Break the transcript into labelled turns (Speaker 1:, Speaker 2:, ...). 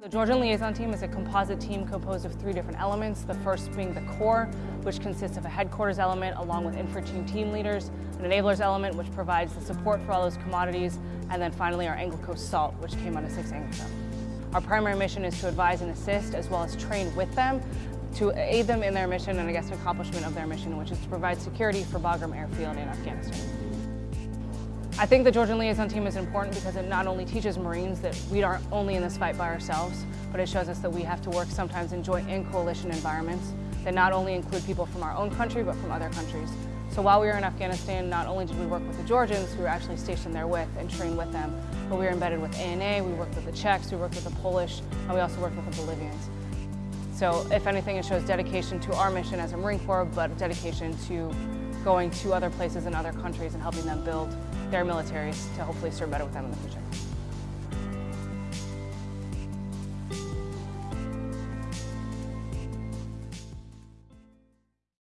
Speaker 1: The Georgian Liaison Team is a composite team composed of three different elements, the first being the core, which consists of a headquarters element along with infantry team leaders, an enablers element which provides the support for all those commodities, and then finally our Coast SALT, which came on a 6 ANGLICO. Our primary mission is to advise and assist as well as train with them to aid them in their mission and I guess accomplishment of their mission, which is to provide security for Bagram Airfield in Afghanistan. I think the Georgian Liaison Team is important because it not only teaches Marines that we aren't only in this fight by ourselves, but it shows us that we have to work sometimes in joint and coalition environments that not only include people from our own country, but from other countries. So while we were in Afghanistan, not only did we work with the Georgians, who were actually stationed there with and trained with them, but we were embedded with ANA, we worked with the Czechs, we worked with the Polish, and we also worked with the Bolivians. So if anything, it shows dedication to our mission as a Marine Corps, but dedication to going to other places in other countries and helping them build their militaries to hopefully serve better with them in the future.